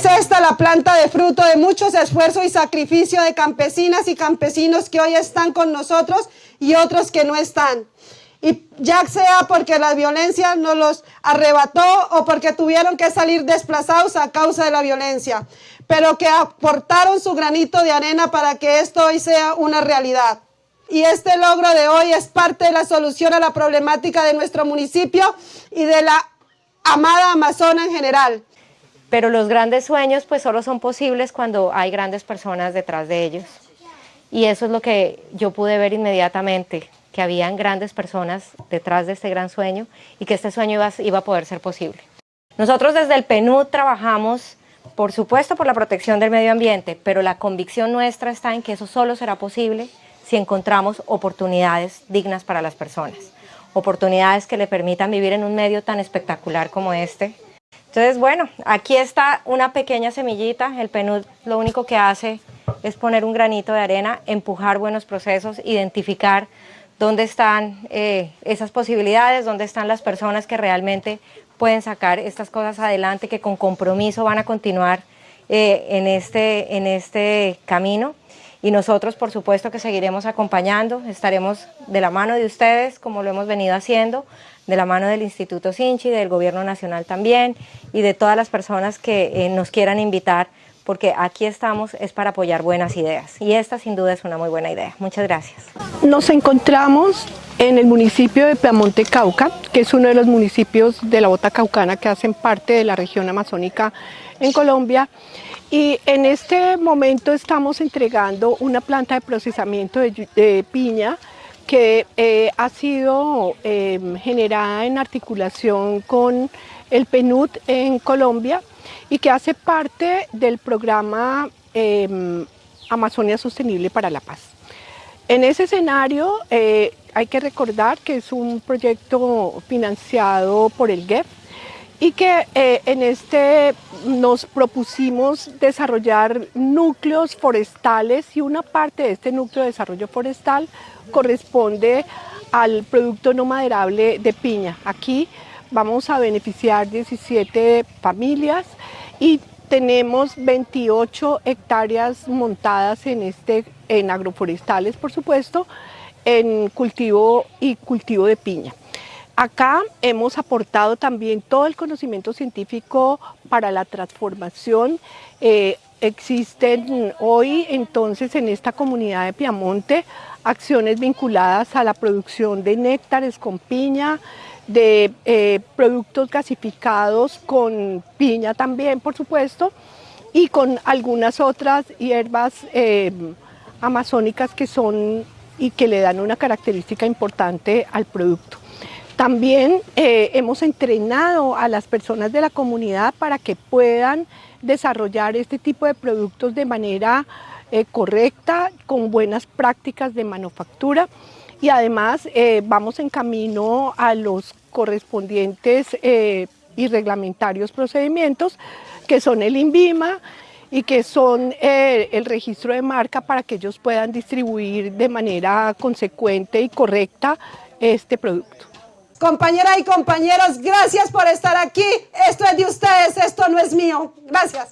Es esta la planta de fruto de muchos esfuerzos y sacrificio de campesinas y campesinos que hoy están con nosotros y otros que no están. Y ya sea porque la violencia nos los arrebató o porque tuvieron que salir desplazados a causa de la violencia, pero que aportaron su granito de arena para que esto hoy sea una realidad. Y este logro de hoy es parte de la solución a la problemática de nuestro municipio y de la amada Amazona en general. Pero los grandes sueños pues solo son posibles cuando hay grandes personas detrás de ellos. Y eso es lo que yo pude ver inmediatamente, que habían grandes personas detrás de este gran sueño y que este sueño iba, a poder ser posible. Nosotros desde el PNUD trabajamos, por supuesto, por la protección del medio ambiente, pero la convicción nuestra está en que eso solo será posible si encontramos oportunidades dignas para las personas, oportunidades que le permitan vivir en un medio tan espectacular como este. Entonces, bueno, aquí está una pequeña semillita, el PNUD lo único que hace es poner un granito de arena, empujar buenos procesos, identificar dónde están eh, esas posibilidades, dónde están las personas que realmente pueden sacar estas cosas adelante, que con compromiso van a continuar eh, en, este, en este camino. Y nosotros, por supuesto, que seguiremos acompañando, estaremos de la mano de ustedes, como lo hemos venido haciendo, de la mano del Instituto Sinchi, del Gobierno Nacional también, y de todas las personas que eh, nos quieran invitar porque aquí estamos es para apoyar buenas ideas y esta sin duda es una muy buena idea. Muchas gracias. Nos encontramos en el municipio de Piamonte Cauca, que es uno de los municipios de la Bota Caucana que hacen parte de la región amazónica en Colombia y en este momento estamos entregando una planta de procesamiento de, piña que eh, ha sido em, generada en articulación con el PNUD en Colombia y que hace parte del programa em, Amazonia Sostenible para la Paz. En ese escenario eh, hay que recordar que es un proyecto financiado por el GEP y que eh, en este nos propusimos desarrollar núcleos forestales y una parte de este núcleo de desarrollo forestal corresponde al producto no maderable de piña. Aquí vamos a beneficiar 17 familias y tenemos 28 hectáreas montadas en, este, en agroforestales, por supuesto, en cultivo y cultivo de piña. Acá hemos aportado también todo el conocimiento científico para la transformación. Eh, existen hoy entonces en esta comunidad de Piamonte acciones vinculadas a la producción de néctares con piña, de eh, productos gasificados con piña también, por supuesto, y con algunas otras hierbas eh, amazónicas que son y que le dan una característica importante al producto. También eh, hemos entrenado a las personas de la comunidad para que puedan desarrollar este tipo de productos de manera correcta, con buenas prácticas de manufactura y además vamos en camino a los correspondientes eh, y reglamentarios procedimientos, que son el INVIMA y que son eh, el registro de marca para que ellos puedan distribuir de manera consecuente y correcta este producto. Compañeras y compañeros, gracias por estar aquí. Esto es de ustedes, esto no es mío. Gracias.